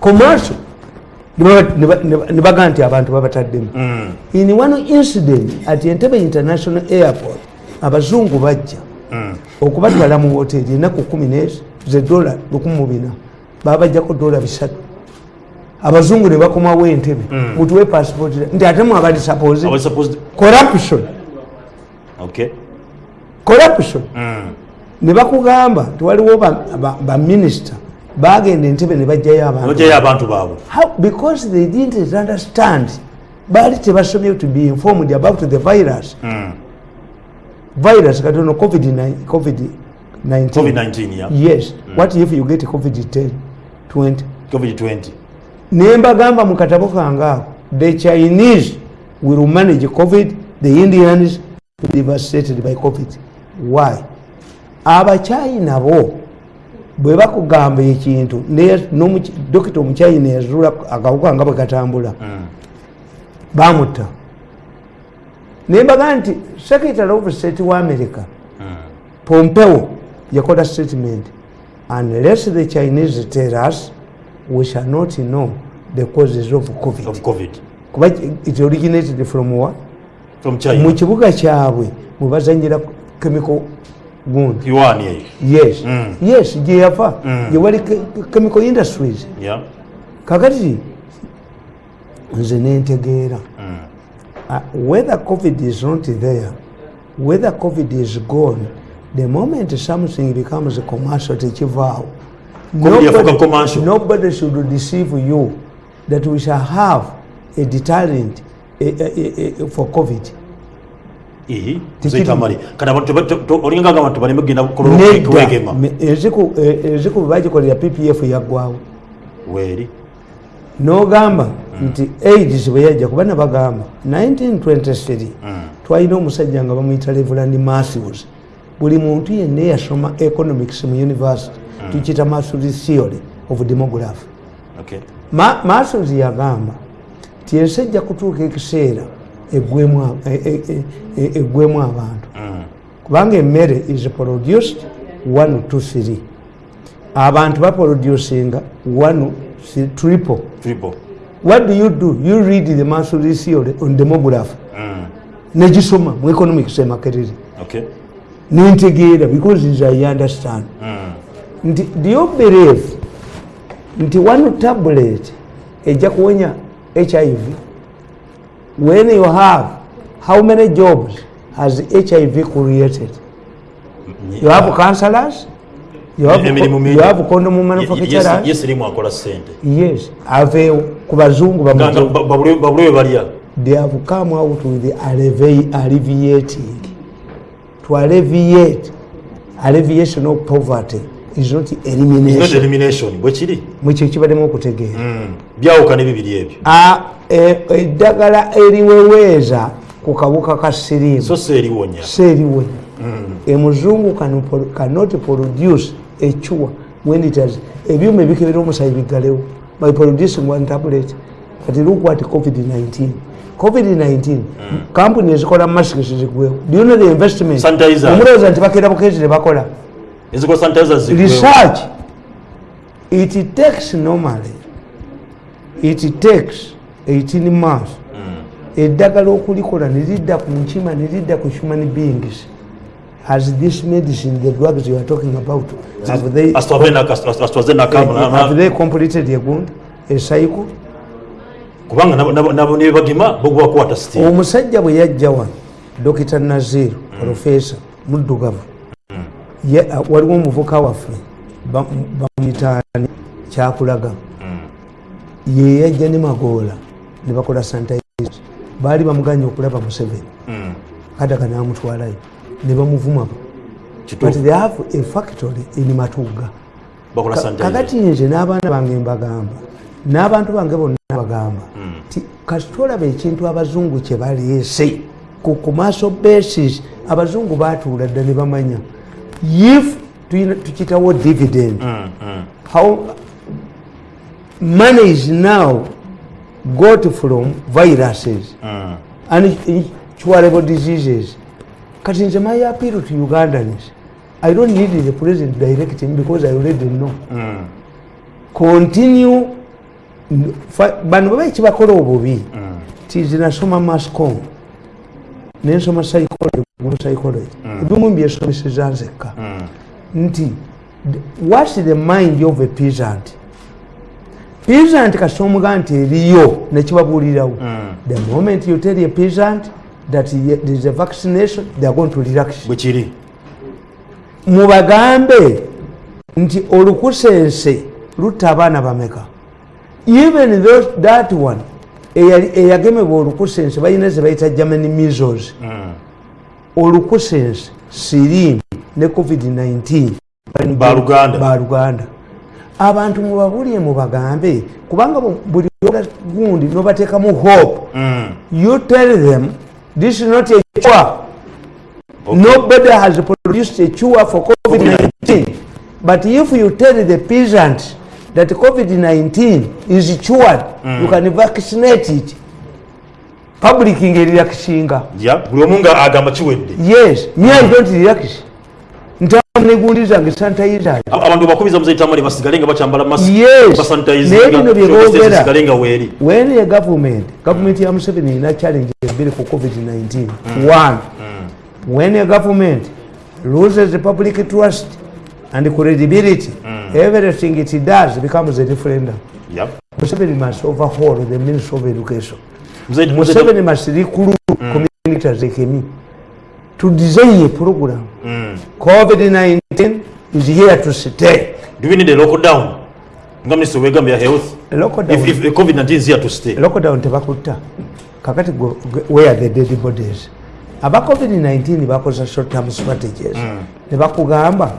commercial. Nebagaa nti abantu babataddemu Mm. in one incident at entebe international airport abazungu bajja Mm. okubatwala mu hoteri enaku kumi zedola 14 babajjako dola bisatu. Abazungu ne bakomawo entebe Mm. mutuwe passport nti ate mwabali suppose Abali supposed- corruption. Corruption. Ne bakugamba tiwaliwo baminisita bagenda entebe ne bajjayo abantu. Baabwe. Because they didn't understand baali tebasomye to be informed about the virus. Mm. virus katono covid-19 COVID covid-19 ya yes. What if you get covid-10 20 covid-20 nembagamba mu katabo kange ako the chinese will manage covid the indians will be devastated by covid. Why? Abachina bo bwe bakugamba ekintu dokita omuchina yazula akawuka nga bwe katambula Mm. bamutta. Nembaga nti secretary of state wa america Mm. pompeo yakola statement unless the chinese tell us we shall not know the causes of covid. Of covid. Kuba it originated from wa mu kibuga kyabwe mwe bazanyira chemical gundi iwani eyo yes. Mm. yes gye yava. Mm. gye wali chemical industries. Ya kakati nze nentegeera Mm. uh, whether covid is not there whether covid is gone the moment something becomes commercial tekivaawo commercial. nobody should deceive you that we shall have a deterrent a, a, a, a, for covid to- olinga nga abantu baleme kugenda kukola nedda. kwegema me- eziku eh, eziku bwe bagikolera ppf yaggwawo weeri. Nogamba nti aids bwe yajja kuba nabagamba 1923 Mm. twalina omusajja nga bamuyita reverand matthews. Buli muntu yenna eyasoma economics mu university tukiyita matthews theory of demography. Okay. Ma- matthews yagamba ti ensi ejja kutuuka ekiseera eggwemu e- e- e- abantu Mm. kubanga emmere is produced 1 to 3 abantu baproducinga 1 triple Triple. what do you do you read the matthews theory on demography Mm. negisoma mu economics emakerere Okay. nintegeera because nze i understand Mm. nti do you believe nti one tablet ejja kuwonya hiv when you have how many jobs has hiv created? You have counselors? You have, you have condom manufacturers? yes yes. Aveewo ku bazungu Nga- bamaze nga ba- babule babule we balya. They have come out with the allevi- alleviating. To alleviate alleviation of poverty is not not elimination. elimination. Bwe kiri? Mwekyo kibaddemu okutegeera. Mm. byawukana bibiri ebyo. A- e- eddagala eriweweeza ku kabuka ka siriimu. So si eriwonya seeriwe emuzungu can pro- cannot produce ecua when it has ebyuma ebikebera omusayi biggalewo by producing one tablet. Kati at covid-19 covid-19 kampuni ezikola masks zigwewo know the investment? Omulowooza nti bakera bukezi zigwewo. research. It takes normally it takes 18 months. Eddagala okulikola nelidda ku nkima nelidda ku human beings. Has this medicine the drugs you are talking about have they, have they completed a good a cycle? Kubanga nabo- nebagima bogubakwata siti. Omusajja bwe yajja wano dokita naziru profesa muddugavu Ye- uh, waliwo omuvuka waffe ba- bamuyitaani kyakulaga. Ye yajja ne magoola ne bakola sanitize baali bamuganya okulaba museveni. Kadaga namutwalayo ne bamuvuma but they have a factory in matuga. Kakati nze n'abaana bange mbagamba n'abantu bange bonna bagamba ti kasitolaba ekintu abazungu kye baleese. Ku commercial basis abazungu batuula dda ne bamanya. If tukitawo dividend Mm, mm. how money is now got from viruses. Mm. and incurable diseases. Kati nze my appeal to ugandans. I don't need the president directing because i already know. Mm. continue. Bano baba ekibakola obubi. Tizi nasoma mascom. Nensoma psychology psychology. Ebimu byesomeseza nzekka. Nti whats the mind of a peasant peasant kasita omugaa nti eriyo nekibabuulirawo. The moment you tell a peasant that there is a vaccination they are going to relax. Bwe kiri. Mubagambe nti olukusense lutta abaana bameka. Even those, that one eyagemebwa olukusense balina ze bayita germany measles. Olukusense sirimu ne covid-19 Baluganda. Abantu mubabulire mubagambe. Kubanga bu- buli gundi nobateekamu hope. You tell them this is not a cure. Nobody has produced a cure for covid-19 but if you tell the peasant that covid-19 is cured you can vaccinate it. Public ngerilakisinga ya buli omu nga agamba kiwedde. Yes. Me i don't relax ntamu negundi zange sanitizer. Aba- abantu bakubiza muzaitambale basigale nga bakyambala Yes. naye bino bye boogera. sigale nga weeri. A government government ya museveni erina challenge ebiri ku covid-19 one when a government loses public trust and credibility everything it does becomes a referendum Ya. museveni must overhaul the ministry of education. Museveni must recruit communities like me to design a program covid-19 is here to stay. Do we need a lockdown? Nga minisita wegambye ya health Lockdown. if, if covid-19 is here to stay. Lockdown tebakutta kakati gwe- where are the dead bodies. Aba covid-19 bakoza short term strategies. Ne bakugamba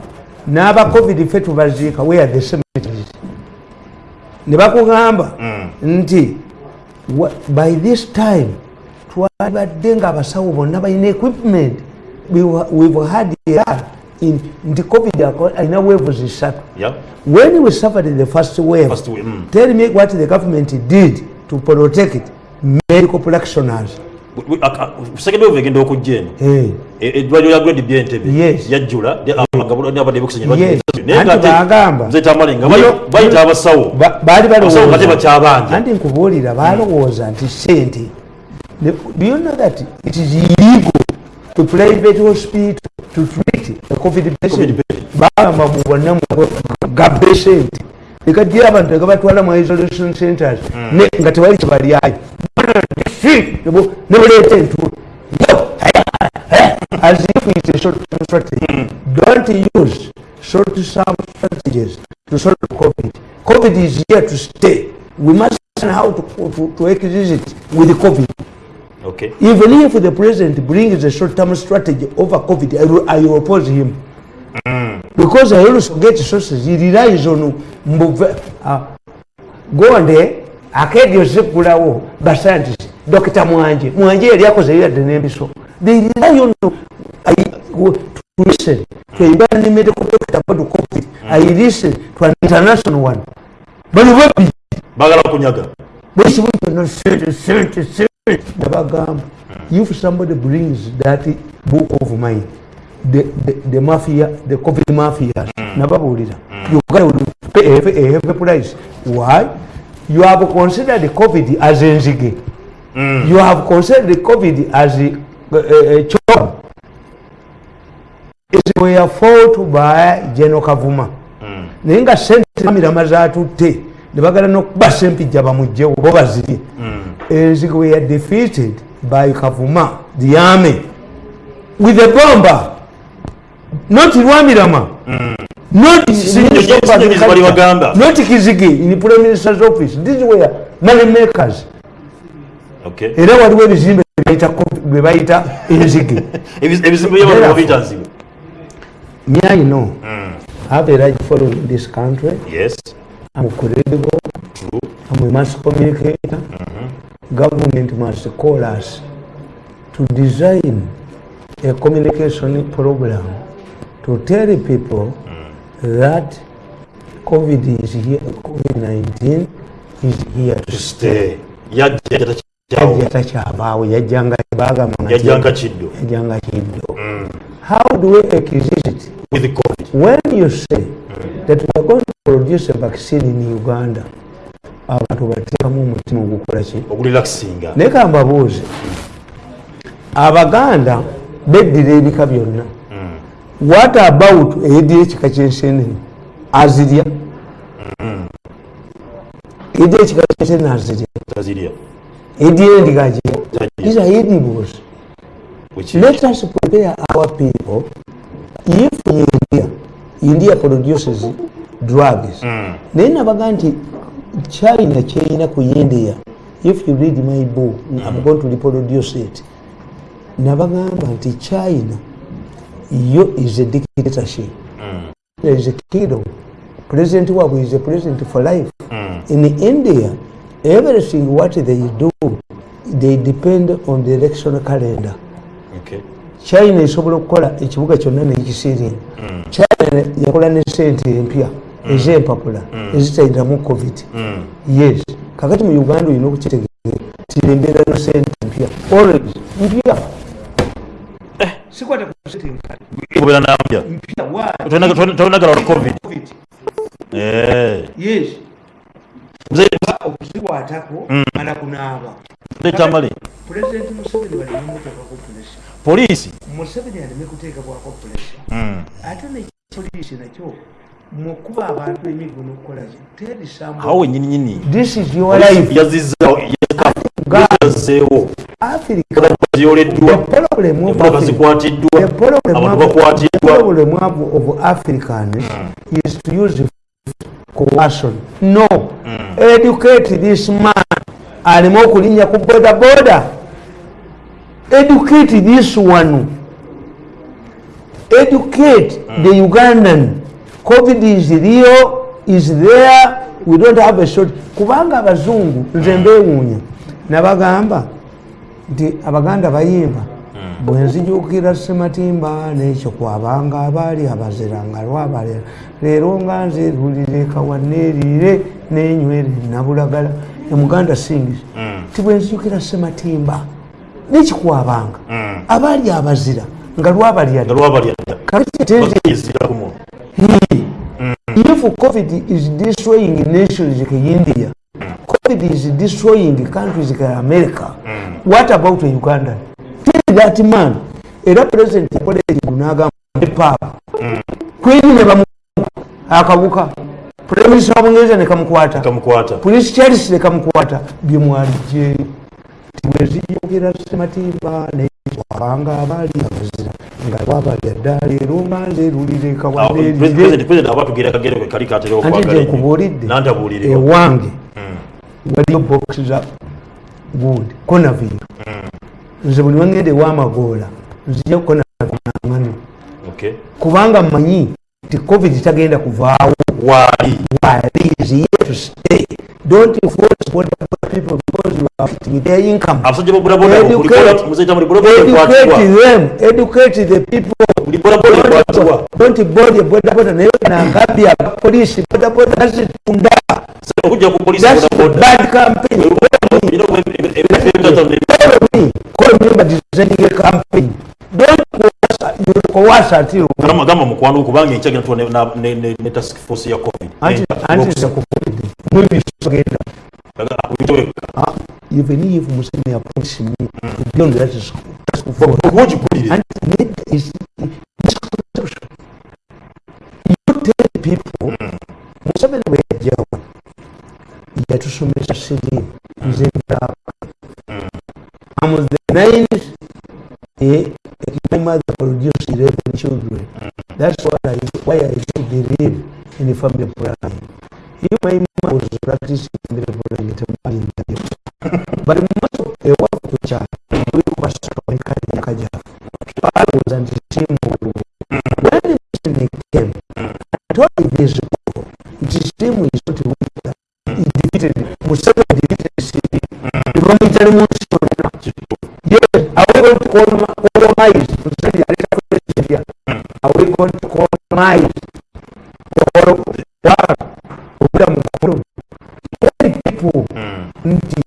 n'aba covid fe tubaziika where are the cemeteries ne bakugamba nti by this time twalibadde nga abasawo bonna balina equipment we've had a in nti covid alina waves zisatu ya when we suffered the first wave, First wave, mm. tell me what the government did to protect medical practitioners. second wave egenda okujja eno Hey. E- eddwaliro lya grade byentebe Yes. yajjula de- abagabo n'abadde bekusanya Yes. naye nga Anti ate bagamba. muzaitambale nga Bino- bayi- bayita abasawo Ba- baali balowooza anti nkubuulira balowooza nti sente do you know that it is illegal to private hospital to treat a covid patient? Covid patient. bagamba mu bonna gabbe sente ekadira abantu nga batwala mu isolation centers. Ne- nga tewali kyebalyayo nebuleeta entulo as if it's a short term strategy don't use short term strategies to solve covid. Covid is here to stay. We must learn how to, to, to exist with covid okay. Even if the president brings a short-term strategy over COVID, I, will- I will oppose him. Because I also get sources, he relies on Mbuve, uh, Gonde, akedio zikulawo, ba scientists, Dr. Mwanje, Mwanje yali akoze yadde n'embiso. They rely on I, to listen. To a Uganda medical doctor about COVID. I listen to an international one. But what bagala kunyaga. Bwesi bwitona sente sente sente nebagamba if somebody brings that book of mine the, the, the mafia the covid mafias nababuulira you gotta pay a, heavy price. Why? You have considered covid as enzige you have considered covid as a, a, a chop were fought by general kavuma. Naye nga sente mirama zatutte nebagala nokuba sempijja bamugjewo bo bazirye enzige were defeated by kavuma the army with a bomber. Not not sinyonyi zibali bagamba. not kizige in prime minister's office. These were money makers. Okay. Era waliwo ebizimbe bye bayita co- bye bayita enzige Ebiz- ebizimbe by'abantu babitanzibwa me i know. I have a large following in this country. Yes. I'm credible. I'm a mass communicator. Government must call us to design a communication program to tell people that COVID is here, COVID-19 is here to stay. Yajja yatakyawo yajja takyabaawo yajjanga bagamba nga yajjanga kiddo. yajjanga kiddo. How do we exist with covid. when you say that we are going to produce a vaccine in uganda abantu bateekamu omutima ogukola ki? Okulirakisinga naye kambabuuze abaganda beddira ebika byonna. What about eyeddira ekika kyensenene azirya. Eyeddira ekika kyensenene azirya. Eyeddira endiga agirya these are edibles let us prepare our people. If india india produces drugs Mm. naye nabaga nti china kyerina ku india. If you read my book i'm going to reproduce it. Nabagamba nti china yo is a dictatorship. There is a kingdom. President wabwe is a president for life. In india everything what they do they depend on the election calendar. Okay. china esobola okukola ekibuga kyonna nekisiringa china yakola ne sente empya ezempapula ezitayiramu covid. Yes. Kakati mu uganda olina okukitegeera tirembeera no sente empya orange mpya. Sikwata ku sente nkale kubeera nampya mpya why? tolinagalwa covid. Eh. yes. Okuzikwatako mala kunaaba. Pulezidenti museveni baleme muteekako pulesa poliisi? Museveni aleme kuteekabwako pulesa Mm. ate nepoliisi nakyo mukuba abantu emiguno terisambu awo wenyininyini Africa- zikwatiddwa abantu of- the bakwatiddwa of, africans is to use coercion no. Educate this man. Aleme okulinnya ku boda boda educate this one. Educate the ugandan covid is real is there we don't have a short kubanga abazungu nze mbewuunya nabagamba nti abaganda bayimba bwenzijukira sematimba nekyo kwabanga abaali abazira nga lwabalera leero nga nze lulire kawaneerire nenywere nabulagala emuganda singis ti bwenzijukira sematimba nekikwabanga abaali abazira nga lwabalya nga lwabalyadda covid is destroying nations like india covid is destroying countries like america what about uganda? Tell that man era president yakola ekintu nagamba epapa kweri ne bamu akabuka prime minister wa bungereza nekamukwata kamukwata. Police charles nekamukwata byemwalijje tibwezijukira sematimba newabanga abaali abazira nga lwabalya dda leero nga nze lulire kawaneerire president aba tugera kagere kwe kali katera anti okwagala nze nkubuulidde nantabuulire. ewange. Waliyo box za gundi konaviro nze buli wangenda ewamagoola nzija konaviro kubanga mmanyi nti covid tagenda kuvaawo. Waali. Here to stay don't enforce border people because you are to their income. Educate, educate them, educate the people. Don't body boda border nayo inaangalia polisi boda boda border Kuja ku polisi boda boda. Bad campaign. Call me by designing a campaign owasati agamba mukwano okubanga enkya gina ne task force ya covid. Anti eh, za covid mwebisogenda ah, even if Museveni appoints me mm. to be on task force, but what you put it and is misconception. You tell people. Mm. Museveni wejawa yatusomesa siri. Mm. Nze ndaba I'm mm. the ninth eh, that my mother produced 11 children. That's why I, why I should believe in the family planning. If my mom was practicing family would in the. But most of the work to the we were strong and. I was at the same. When the person came, I told him this ago, "The same is not weak. He defeated, Mustafa defeated the city. The momentary motion. Yes, I will call colonize Museveni aleta president are we going to colonize or what obula mu koloni tell people nti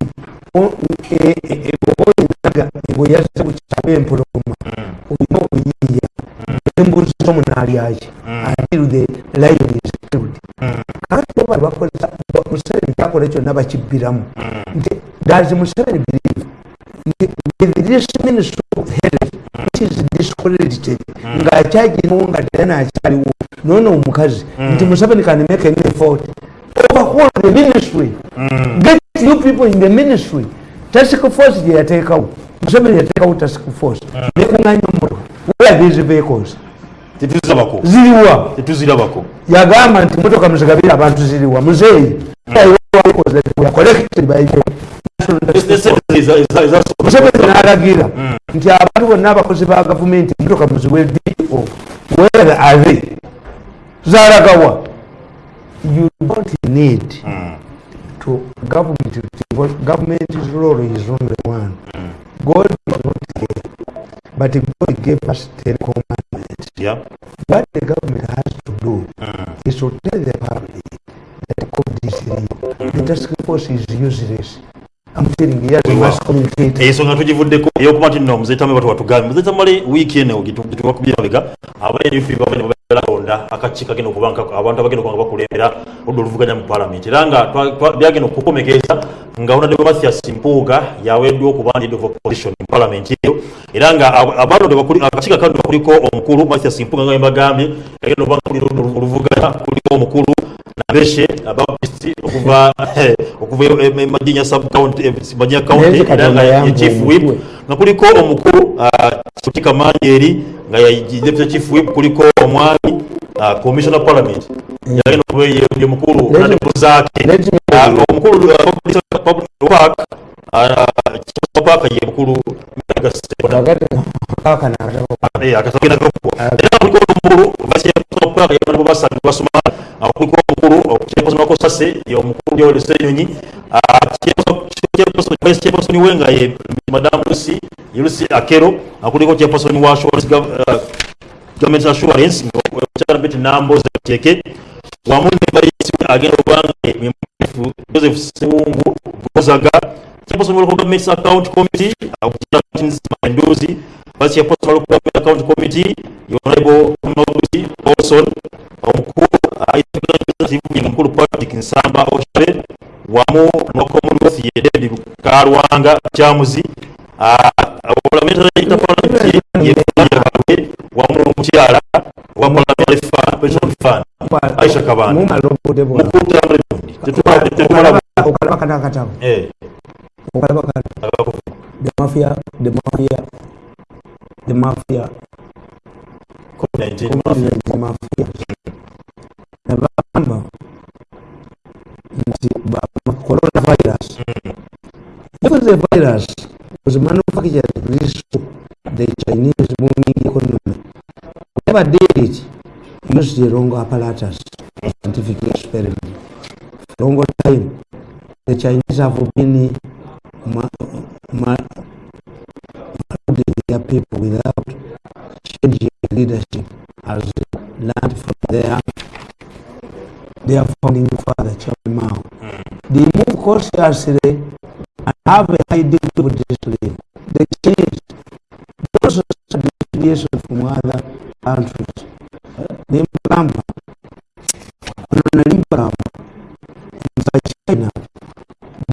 oboyinaga bweyaze bukyaba empologoma olina okuyiiya embuzi zo munalyaki until the lion is killed kakati bali bakozesa museveni kyakola kyonna bakibbiramu nti does museveni believe nti with this ministry of health is discredited ngaakyagiriwo nga tera nakyaliwo noono omukazi. Nti museveni can make an effort overhaul the ministry. Get you people in the ministry. Task force gye yateekawo. Museveni yateekawo task force. Nekuŋanya omotoka where are these vehicles? Tetuzirabako. Ziriwa. Tetuzirabako. Yagamba nti motoka muzigabire abantu ziriwa. Muzeeyi museveni nalagira nti abantu bonna abakozi ba gavumenti motoka muziwe dio where are they zalagawa you don't need to government government's role is only one god is not there but god gave us ten commandments Yeah. what the government has to do is to tell the public that COVID is real. The task force is useless. I'm telling you, as a mass communicator. ensonga tugivuddeko eyokuba nti nno muzeetamu batu watugambe. Muzeetamale wiiki eno gitubakubira mabega. Abaalaonda akakiiko agenda okuba nka- abantu abagenda okuba nga bakulembera oludda oluvuganya mu paalamenti era nga twa- twa- byagenda okukomekeza nga honorable mathias mpuuga yaweddwa okuba leader of opposition mu paalamenti eyo. Era nga ab- abalonde akakiiko akalonde kuliko omukulu mathias mpuuga nga bembagambye agenda okuba nga kulira oludda oluvuganya kuliko omukulu nabeshe abapisti okuva okuva emajenya subcounty majenya county ye chief whip nga kuliko omukuru kutika manjeri eri ya deputy chief whip kuliko omwami commissioner parliament yagenda ye mukulu nanebuzaake omukulu park park ye mukulu akasagenda gakwa era kuliko omukulu basiyapaka yabana basatu basoma ah, kuliko omukulu okyeposonako sase omukulu yolesa enyonyi kyepasoni we nga ye madamu lusi lusi akero ah, kuliko kyepasoni wa ah, government assurance omukyala beti namboze teke wamu ne bayisi agenda obanga joseph sewungu gozaga kyepasoni wa government account committee omukyala manduzi vice wa local government account committee honorable Mabuti Olson omukulu executive mukulu Patrick Nsamba Oshare wamu no Commonwealth ye David Karwanga Kyamuzi parliamentary interparliamentary ye Bawe wamu n'omukyala wa parliamentary fund pension fund Aisha Kabanda Mumala obudde bwonna. mukulu tambule tetumala tetumala Okalaba kano akatabo. eh Okalaba kano. agakufu The mafia, the mafia, the mafia, COVID-19 the mafia. Nabagamba nti ba- coronavirus. If the virus was manufactured this the Chinese booming economy, whoever did it used the wrong apparatus scientific experiment. For long time, the Chinese have been their people without changing leadership as learned from their their founding father, Chairman Mao. Hmm. They move cautiously and have a high degree of discipline. They change. They also study deviation from other countries. Nimbagamba, ono nalimbagamba nti China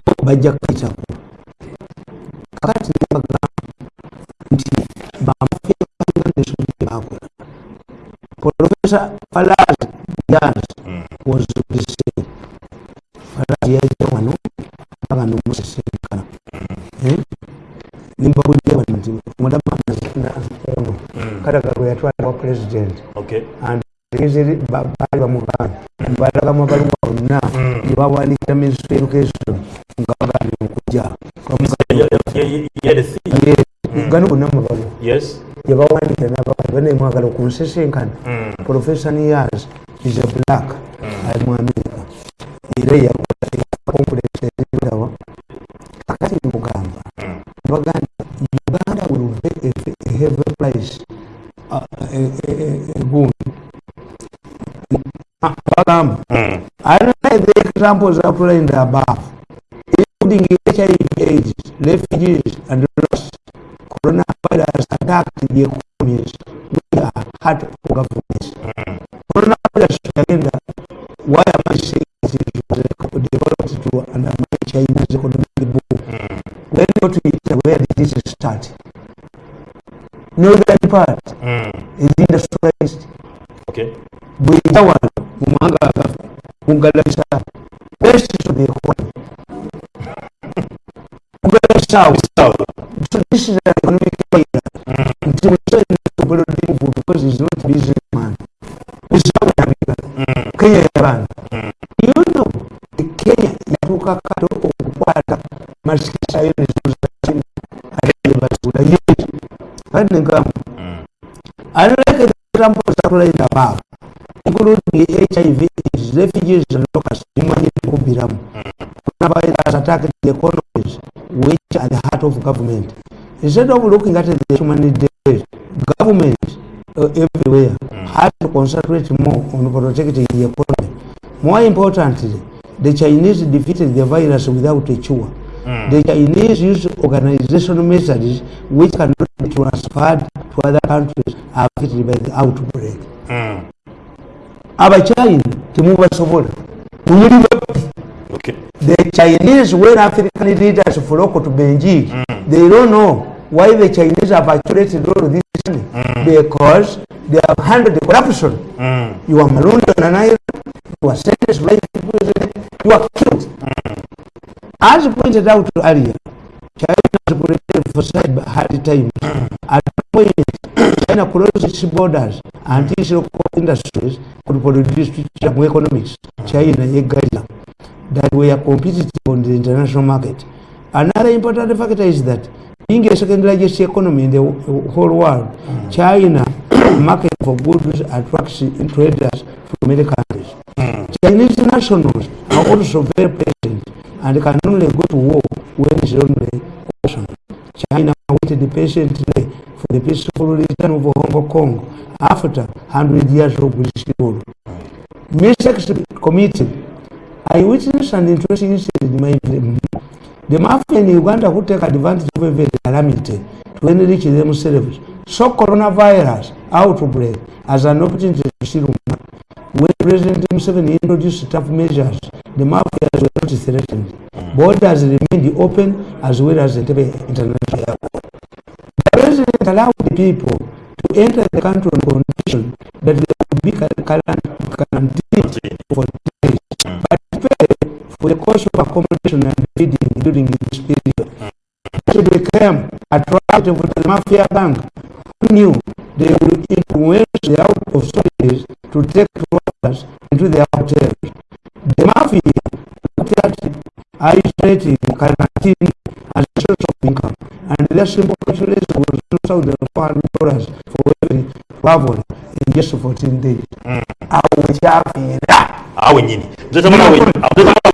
bo bajja kuyitako. Kakati Argentina vamos a Venezuela. Profesa Falaz, Yanas, Wazulise, Falaz yaita wano bagamba omusisinkana nimbawulire wano nti mulamu ono kataga gwe yatwala wa pulezidenti baali abaluwa bonna gyebawandiika mensu education nga bagambye okujja gano gonna mabalo yebawandika nabaa banemwagala okunsisinkana mm. professor niyas is a black mm. ali mu america era yakompuleseriawa kakati mugamba. Mm. Baganda uganda will pay a heavy price egundi bagamba alina the examples applied above. Including hiv aids refugees and lost Coronavirus attacked the economies. We are hard for governments. Coronavirus agenda, why am I saying it was developed to undermine China's economic boom. When you go to where did this start? Northern part is industrialized. Okay. bwejja wano mu mawanga agafa best to the economy kugalabisaawo Sawa. This is economically intellectual because it's not business man. It's not America. Kenya yabantu. You know, the Kenya yatuuka kato okukwata masikisa y'ebizuzaati ate basula yeeki. Kandi nkaamu. Unlike the Trump The above, including HIV, is refugees and locals, human kubiramu. Coronavirus attacked the economies which are the heart of government. Instead of looking at the humanitarian government uh, everywhere had to concentrate more on protecting the economy. More importantly, the Chinese defeated the virus without a cure. The Chinese use organizational methods which cannot be transferred to other countries affected by the outbreak. abachina temubasobola muli babbi Okay. the chinese when african leaders flock to beijing. They don't know why the chinese have accumulated all this money? Mm. Because they have handled the corruption. Mm. You are marooned on an island you are sentenced to life imprisonment you are killed. Mm. As pointed out earlier china has protected for cyber hard times at one point china closed its borders until its local industries could produce mu economics china yegalira that were competitive on the international market. Another important factor is that being a second largest economy in the whole world, China market for goods attracts traders from many countries. Chinese nationals are also very patient and can only go to war when it's only option. China waited patiently for the peaceful return of Hong Kong after 100 years of British rule. Mr. Committee I witnessed an interesting incident in my. The mafia in Uganda who take advantage of every calamity to enrich themselves saw coronavirus outbreak as an opportunity to steal money. When President Museveni introduced tough measures, the mafias were not threatened. Borders remained open as well as the international airport. The president allowed the people to enter the country on condition that they would be quarantined for days, mm. but pay for the course of accommodation and feeding during this period. So they became attractive to the mafia bank who knew they would influence the out of soldiers to take workers into their hotels. The mafia looked at isolating quarantine as a source of income, and their simple calculation was $2,400 for every travel in just 14 days. Awo kyafiira. awe nyini nze tamala awe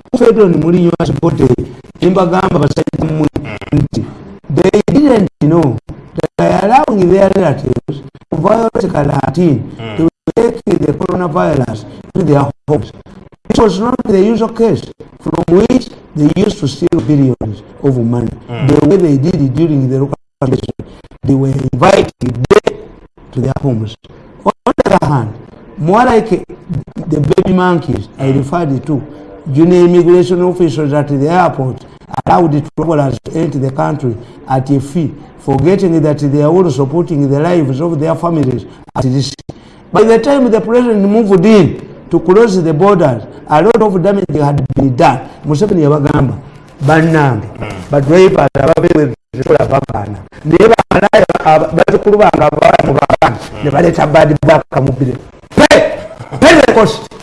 who fed on Mourinho's body, Imbagamba beside Mui, nti they didn't know that by allowing their relatives to violate quarantine to take the coronavirus to their homes. It was not the usual case from which they used to steal billions of money. Mm. The way they did it during the local election, they were invited to their homes. On the other hand, more like the baby monkeys I mm. referred to, junior immigration officials at the airport allowed travelers to enter the country at a fee, forgetting that they are also putting the lives of their families at risk. By the time the president moved in to close the borders, a lot of damage had been done. Museveni yabagamba bannange badrivers ababewekola bagaana naye bamalaya bazukulu bange abawala mu baana ne baleeta bad baka mubire pentecost pentecost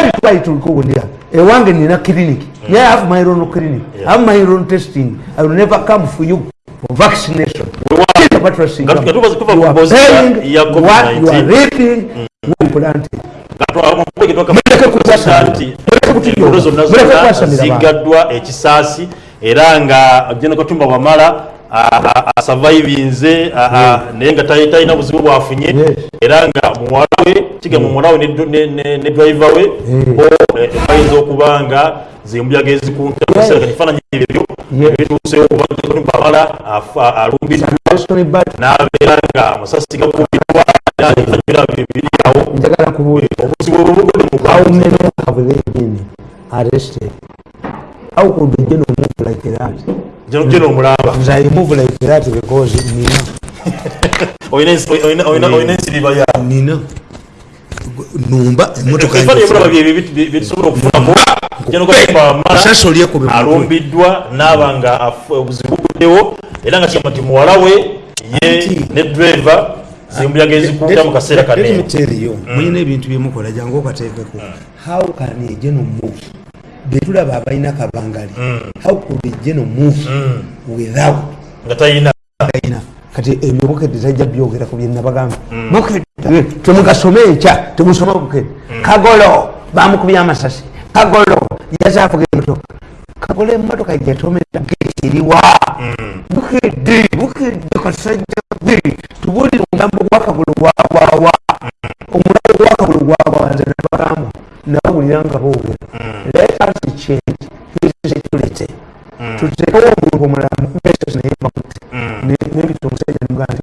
beti twali tulikuwulira ewange nina clinic. Naye I have my own clinic. I have my own testing. I will never come for you for vaccination. Here's what we're saying. Nga- nga tuva- tuva You ku are mbozi ya- paying ya what you are COVID-19. reaping what you planted. Muleke muleke kukwasa nti muleke kutujooga. zonna Muleke zonna kwasamira bantu. zigaddwa ekisaasi era nga jeno katumba bwamala asavaivinze naye nga tali- talina buzibu bwafunye. Era nga muwala we kigamba muwala we ne dr- ne- ne ne driver we Mm. bo eh, bayinza okuba nga zimbuyaga ezikuntakifaananyi ebyo Yes. bituusewo kuba katumba bwamala afa- alumbiddwa n'abeera nga amasasi gakubiddwa obuzibu how many have they been arrested? How could the general move like that Jeno jeno omulamba Because nina olina ensi- olina- olina- olina ensiriba ya nina numba emotoka ebifaananyi ebiraba byetusobola okufunako jeno katumba Sasa wamala olyeko be mutwe. alumbiddwa n'aba nga obuzibu buddewo era nga kigamba nti muwala we ye ne driver zimbuyaga ezikuuta mu kaseera kaneyo mulina ebintu byemukola jangu okateekeko how can a general move betulaba abalina kabangali. How could general move without nga talina alina kati ebyo bukedde tajja byogera ku byenabagamba bukedde temugasome ekya temusoma bukedde. Kagolo bamukubya amasasi. Kagolo yazaafuga emotoka kagolo emotoka yatomera gekiriwa bukedde bukedde kasajja bwe tubulire omugambo gwa kagolo gwagwawa omulambo gwa kagolo gwagwawanze nabagamba nabawulira nga bowulira let us change hisecurity tutekewo omuntu omulamu mesasi naye bakutte nebita omusajja nugandi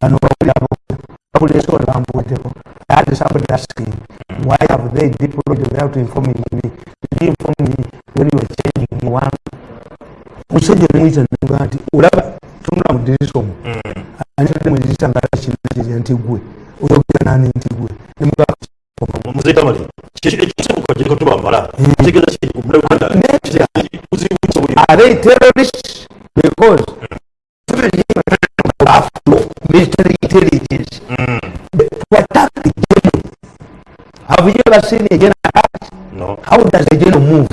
bano bawulira ono bambuweddeko that is somebody asking why have they deployed without informing me? Did you inform me when you were changing one? Omusajja nemuyita nuga nti olaba tunula mu dirisa mudirisa nga kinakirya nti gwe oyogera nani nti gwe muzaita mali kyekyo ekisooka kiriko tubambala kitegeeza kiri mulauganda buzibu are they terrorists because every after military intelligence. Mm. to attack the general have you ever seen a general attack no. How does a general move?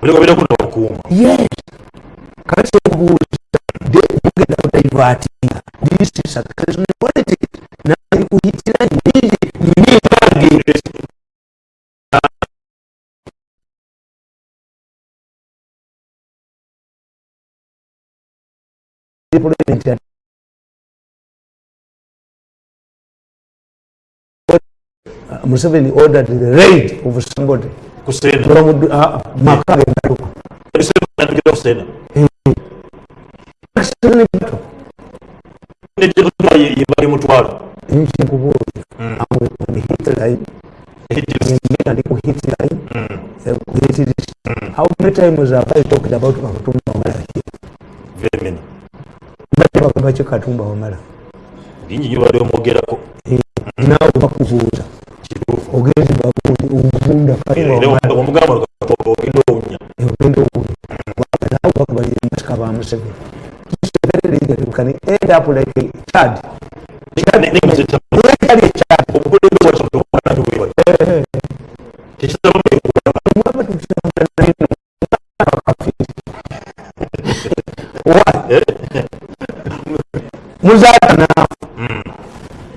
Kuja kuja kuuma yes. Kati kubuuza de mugenda kudaivatinga this is a crisis politics. Na kuhitina nyingi interesting Museveni ordered the raid of somebody. Kusema Muhammad ah, uh, Makare Ndaruko kusema ndio kusema Excellent. Ndio kwa yeye bali mtu wao nchi nguvu mm. ni Hitler how many times have I talked about Katumba Wamala here very many bali bakaba ki Katumba Wamala bingi nyo bali omogerako nawe bakubuuza ogenzi bagundi ogunda omugamba ogenda Kwa ogenda owunya nawe bakubalira masika ba Museveni Museveni can end up like Chad muzaata nafa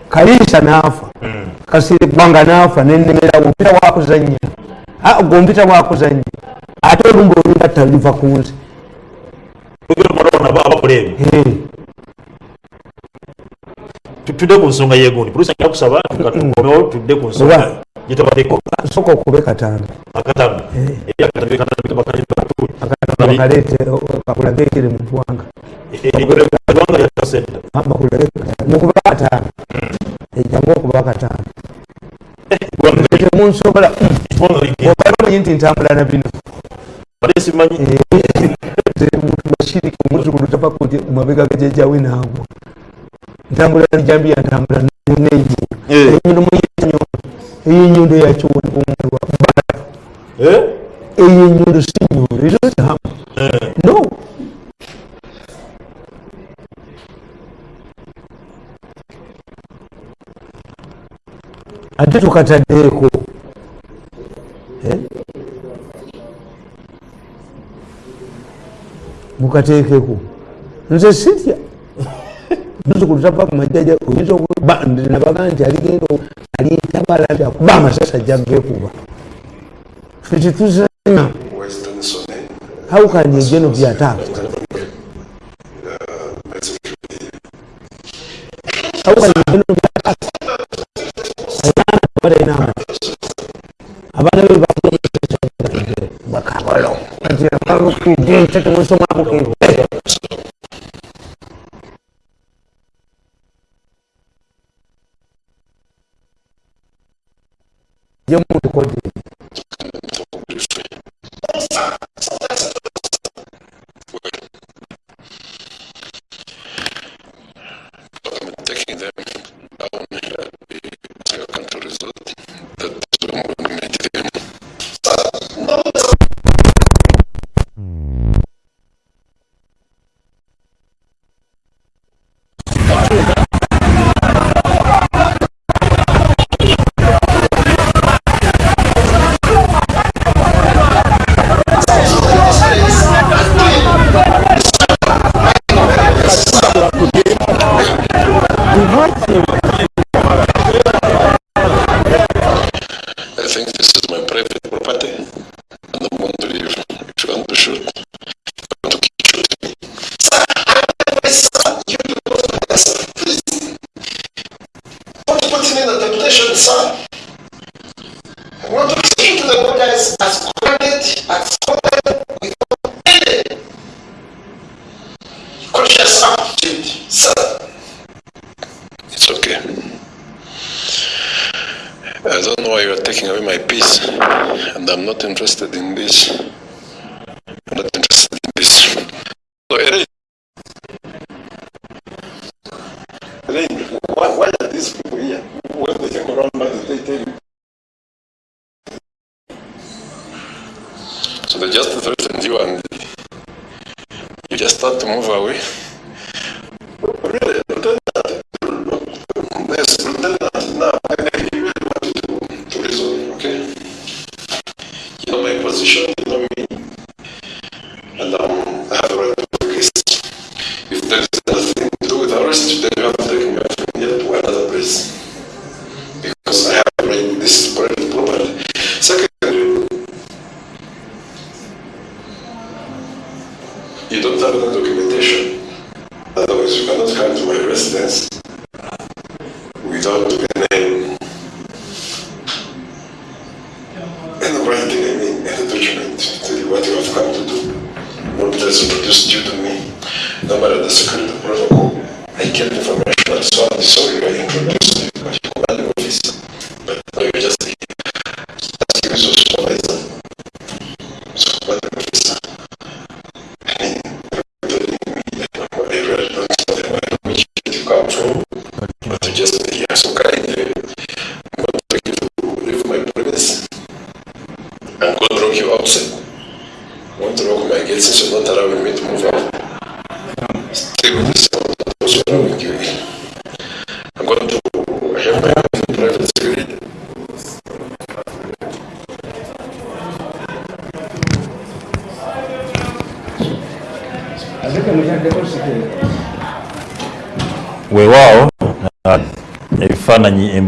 kaliisa naafa kasiri ggwanga nafa nenemerawo ah, mpita wakuzanya gwe mpita wakuzanya ate olumba olugatta luliva kunze tutude ku nsonga yegundi producer njira kusaba tukomewo tudde ku nsonga gyetabadeko soka okube katambi akatambi akulageekere muntu wanga mukuba katambi ejjangu okuba katambi temunsobola obamanyi nti ntambula na bino muntu bashiriki omuntu kulutapakuje mabega gajejjawe naagwa ntambula nijambiya ntambula neyivu enyulumu yenyundo eyo enyundo yakiwona omulwa mbala eyo enyundo si nyundo izozihamu no ate tukataddeeko mukateekeko nze sitya muzzukulu tava ku majjaja oyinza nabaga nti aligenda alitabala nti akuba amasasi ajja geekuba fe tetuzanya how geno be abaana balina abaana be bakolo kiro jëmutu ko things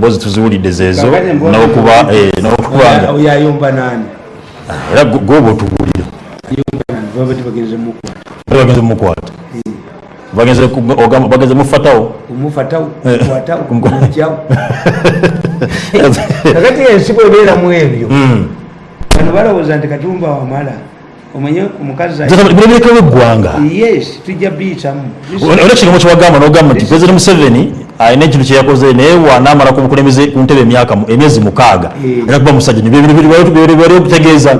emboozi tuziwulidde zeezo n'okubanga era gwoba otuwulira bagenze mumukwata bageze mufatawo. Kakati ensibo ebeeramu ebyo. Hmm. Bano balowooza nti katumba wamala omanye omukazibulebirekebwa eggwanga? Yes tujja biyitamu. Olekirimo kyewagamba nogamba nti pulezidenti museveni alina ekintu kyeyakoze naye wanaamala ku bukulembeze ku ntebe emyaka emyezi mukaaga. Eh. era kuba musajja nibali okutegeeza.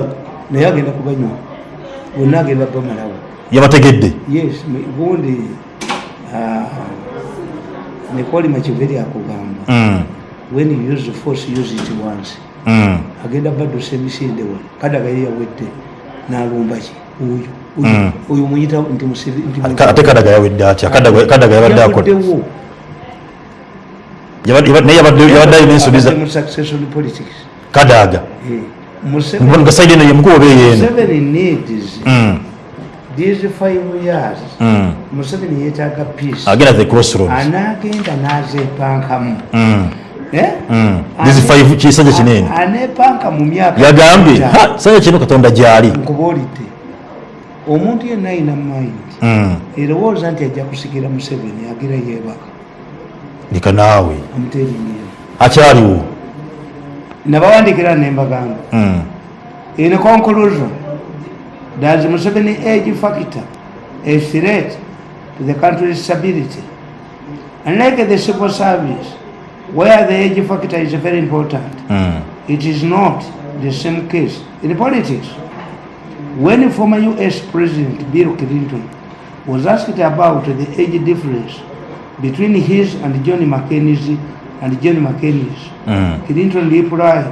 Naye agenda kubanywa bonna agenda bamalawo yabategedde. Yes gundi ah, nekoli makiveri akugamba Mm, when you use force use it once. Mm, agenda baddusa emisinde wa? Kadaga ye yawedde n'alumba ki? Oyo Mm. oyo oyo muyita nti ate kadaga yawedde atya? Kadaga- kadaga yabadde akola Yavuddewo. Yabadde- yabadde- naye yabadde yabadde alina ensobi za Abadde mu succession politics kadaga Museveni nga saidi eno yemukuba oba eyeeno Museveni needs these five years mm. museveni yeetaaga peace. Agenda the crossroads anaagenda n'azeepankamu? These five kisanja kinene A- anepanka mu myaka yagambye etaano. "Ha, sanja kino katonda gyali. Nkubuulidde omuntu yenna ayina mind. Erowooza nti ajja kusikira museveni agira yeebaka leka naawe akyaliwo nabawandikira nembagamba in conclusion. Does museveni age factor a threat to the country's stability. Unlike the civil service where the age factor is very important Mm. it is not the same case in politics. When former US President Bill Clinton was asked about the age difference between his and John McCain's and John McCain's, Mm. Clinton replied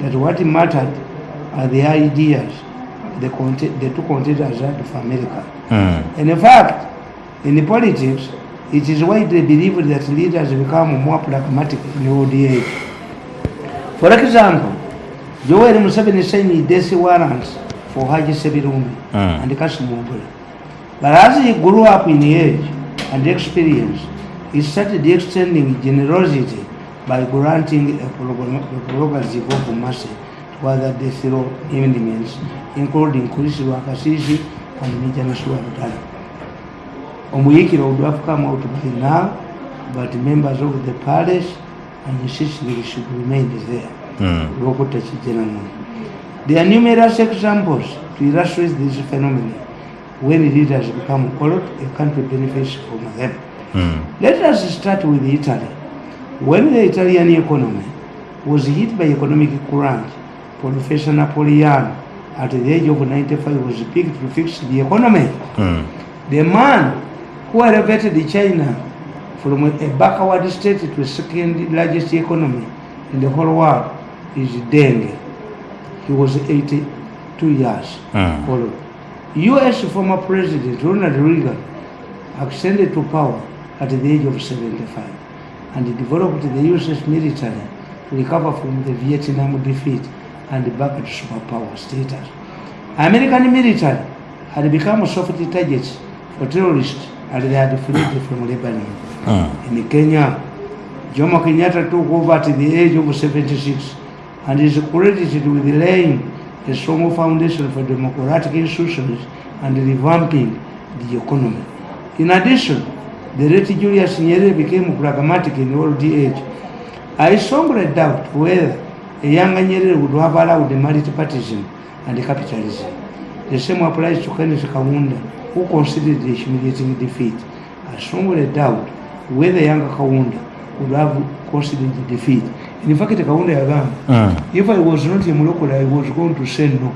that what mattered are the ideas the, the two contenders had for America. Mm. And in fact, in politics, it is widely believed that leaders become more pragmatic in old age. For example, Joel Museveni signed death warrants for Haji Sebirumi Mm. and Kasim. But as he grew up in age and experience, he started extending generosity by granting a prerogative of mercy to other death row inmates, including Chris Wakasisi and Mijana Suwabutala. Omuyikiro would have come out by now, but members of the palace and insisted he should remain there. Mm. There are numerous examples to illustrate this phenomenon. When leaders become corrupt, a country benefits from them. Mm. Let us start with Italy. When the Italian economy was hit by economic crunch, Professor Napoleon, at the age of 95, was picked to fix the economy. Mm. The man who elevated China from a backward state to the second largest economy in the whole world is Deng. He was 82 years Mm. old. US former President Ronald Reagan ascended to power at the age of 75 and developed the US military to recover from the Vietnam defeat and back to superpower status. American military had become a soft targets for terrorists and they had fled from Lebanon. Mm. In Kenya, Jomo Kenyatta took over at the age of 76 and is credited with laying a strong foundation for democratic institutions and revamping the economy. In addition, the late Julius Nyerere became pragmatic in old age. I strongly doubt whether a younger Nyerere would have allowed multipartyism and capitalism. The same applies to Kenneth Kaunda, who considered a humiliating defeat. I strongly doubt whether younger Kaunda would have considered the defeat. In fact, Kaunda yagamba, Mm. if I was not a Morocco, I was going to say no.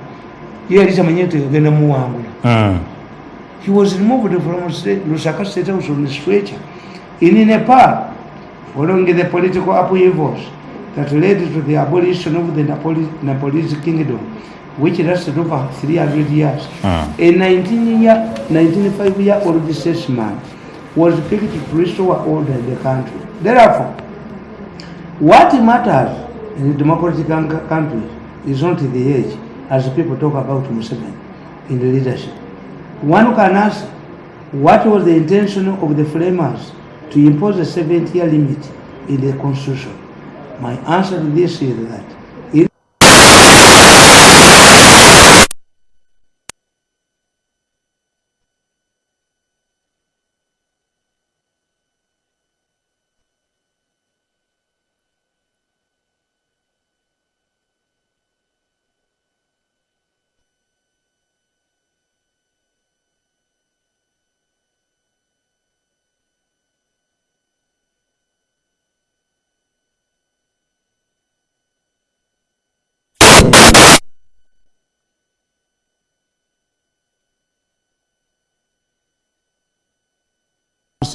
Ye yali tamanyi nti agenda muwangula. Mm. He was removed from state, Lusaka State House on a stretcher. In Nepal, following the political upheavals that led to the abolition of the Napoli, Nepalese kingdom, which lasted over 300 years, Mm. a 19 year, 95 year old statesman was picked to restore order in the country. Therefore, what matters in democratic coun- countries is not the age, as people talk about Museveni in the leadership. One can ask, what was the intention of the framers to impose a 70 year limit in the constitution? My answer to this is that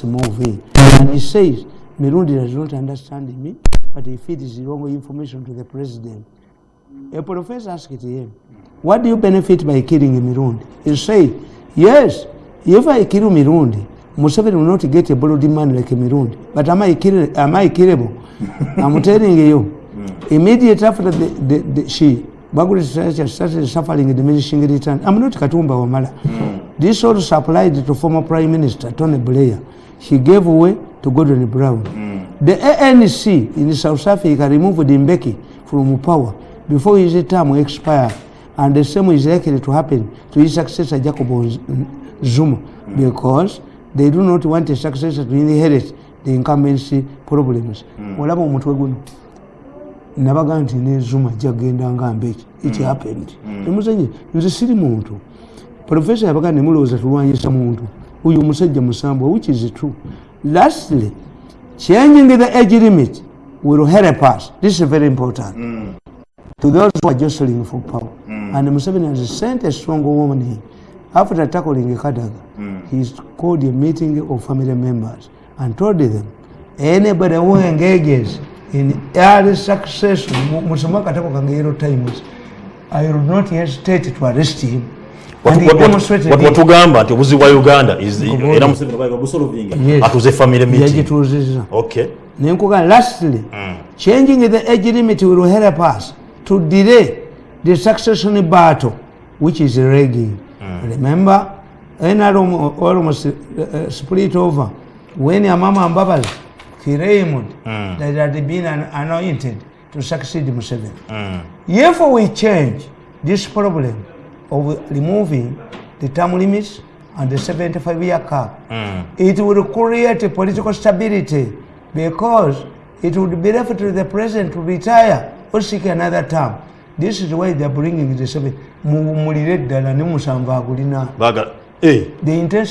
must move in. And he says, Mirundi does not understand me, but he feeds wrong information to the president. A professor asked him, What do you benefit by killing Mirundi? He said, Yes, if I kill Mirundi, Museveni will not get a bloody man like Mirundi. But am I, kill, am I killable? I'm telling you. Immediately after the, the, the, she, Baguli started suffering diminishing return. I'm not Katumba Wamala. This also applied to former Prime Minister Tony Blair. He gave way to Gordon Brown. The ANC in South Africa removed Mbeki from power before his term expired, and the same is likely to happen to his successor Jacob Zuma because they do not want a successor to inherit the incumbency problems. olaba omutwe guno. Nabaga nti ne zuma jagenda nga mbeki. It happened. Emuzanyi nze siri muntu. Profesa yabaga nemulowooza tulwanyisa muntu oyo omusajja musambwa which is true. Lastly changing the age limit will help us. This is very important. To those who are jostling for power. And museveni has sent a strong warning after tackling kadaga he called a meeting of family members and told them anybody who engages in early succession musoma katako kange yellow times i will not hesitate to arrest him and demonstrated it. watugamba nti obuzibu bwa uganda is- era museveni baga busolovinga Yes. atuze family meeting. okay. Nenkuga lastly changing the age limit will help us to delay the succession battle which is ragging remember nrm almost uh, uh, split over when amama mbabazi claimed that had been an anointed to succeed museveni. If we change this problem of removing the term limits and the 75 year cap, it will create a political stability because it would be left to the president to retire or seek another term. This is why they're bringing the seven. Mulire ddala ne musanvu agulina. eh The intention